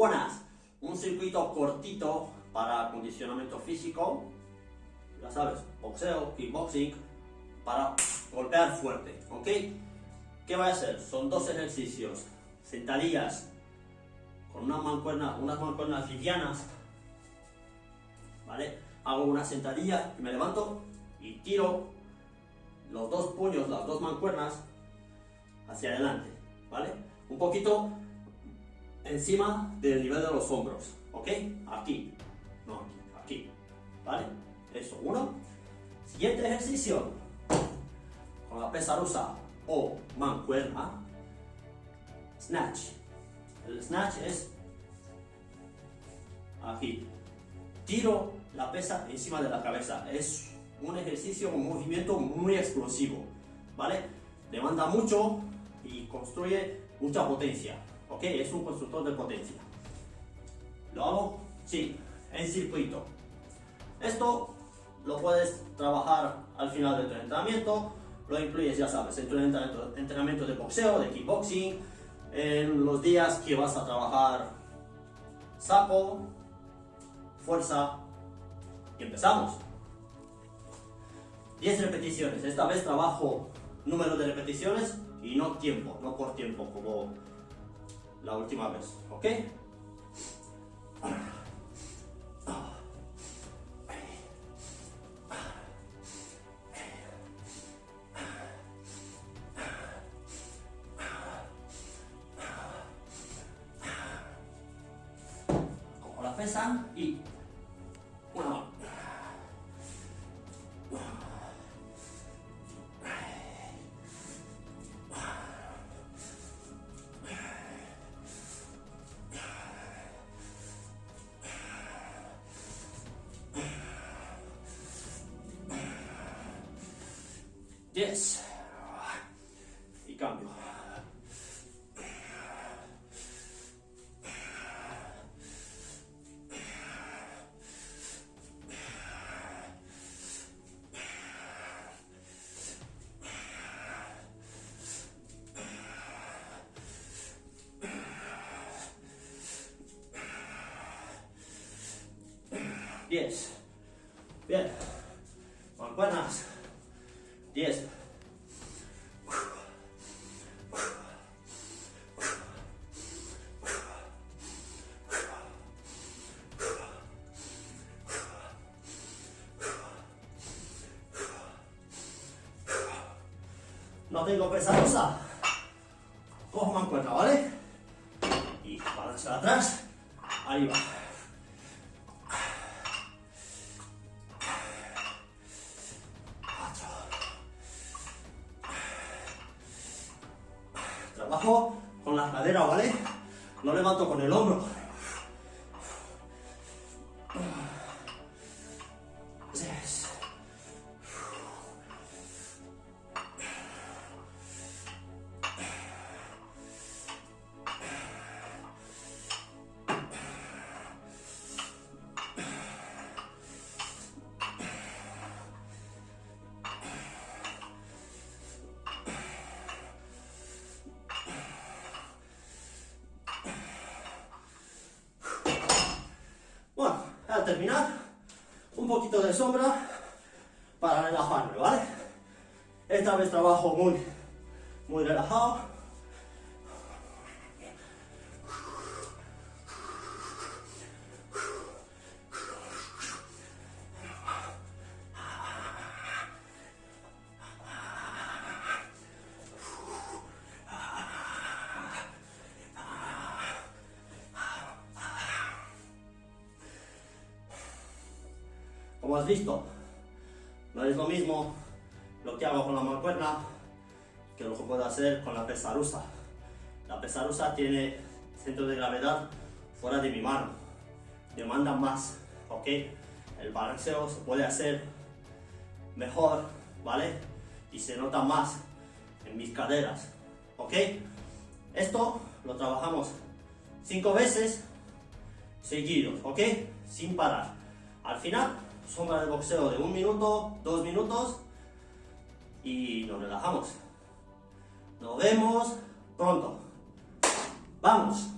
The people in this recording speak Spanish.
buenas. Un circuito cortito para acondicionamiento físico. Ya sabes, boxeo, kickboxing, para golpear fuerte, ¿ok? ¿Qué va a hacer? Son dos ejercicios. Sentadillas con una mancuerna, unas mancuernas livianas, ¿vale? Hago una sentadilla, me levanto y tiro los dos puños, las dos mancuernas hacia adelante, ¿vale? Un poquito encima del nivel de los hombros, ¿ok? Aquí, no aquí, aquí, ¿vale? Eso, uno. Siguiente ejercicio, con la pesa rusa o mancuerna, snatch. El snatch es aquí. Tiro la pesa encima de la cabeza. Es un ejercicio, un movimiento muy explosivo, ¿vale? Demanda mucho y construye mucha potencia, ¿ok? Es un constructor de potencia. ¿Lo hago? Sí, en circuito. Esto lo puedes trabajar al final de tu entrenamiento, lo incluyes, ya sabes, en tu entrenamiento de boxeo, de kickboxing, en los días que vas a trabajar saco, fuerza, y empezamos. 10 repeticiones, esta vez trabajo número de repeticiones y no tiempo, no por tiempo como la última vez, ¿ok? Como la pesa y 10. Y cambio. Diez. Bien. Mancuernas. No tengo pesa rusa. Cojo mancuerna, ¿vale? Y balance atrás. Arriba. Cuatro. Trabajo con la cadera, ¿vale? No levanto con el hombro. Terminar, un poquito de sombra para relajarme, ¿vale? Esta vez trabajo muy, muy relajado. Como has visto, no es lo mismo lo que hago con la mancuerna que lo que puedo hacer con la pesa rusa. La pesa rusa tiene centro de gravedad fuera de mi mano, demanda más, ¿ok? El balanceo se puede hacer mejor, ¿vale? Y se nota más en mis caderas, ¿ok? Esto lo trabajamos cinco veces seguidos, ¿ok? Sin parar. Al final sombra de boxeo de un minuto, dos minutos y nos relajamos. Nos vemos pronto. ¡Vamos!